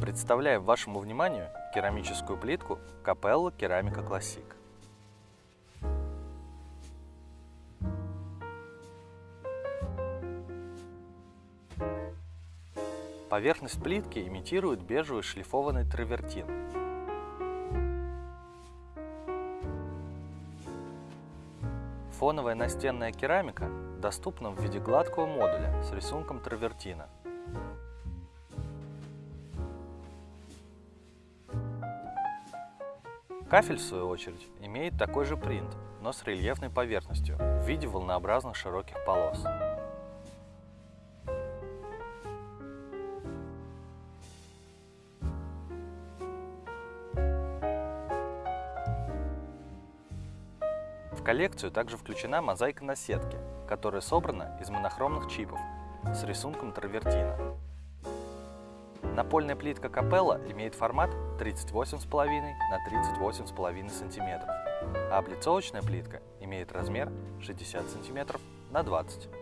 Представляем вашему вниманию керамическую плитку Капелла Керамика Классик. Поверхность плитки имитирует бежевый шлифованный травертин. Фоновая настенная керамика доступна в виде гладкого модуля с рисунком травертина. Кафель, в свою очередь, имеет такой же принт, но с рельефной поверхностью в виде волнообразных широких полос. В коллекцию также включена мозаика на сетке, которая собрана из монохромных чипов с рисунком травертина. Напольная плитка Капелла имеет формат 38,5 на 38,5 см, а облицовочная плитка имеет размер 60 см на 20 см.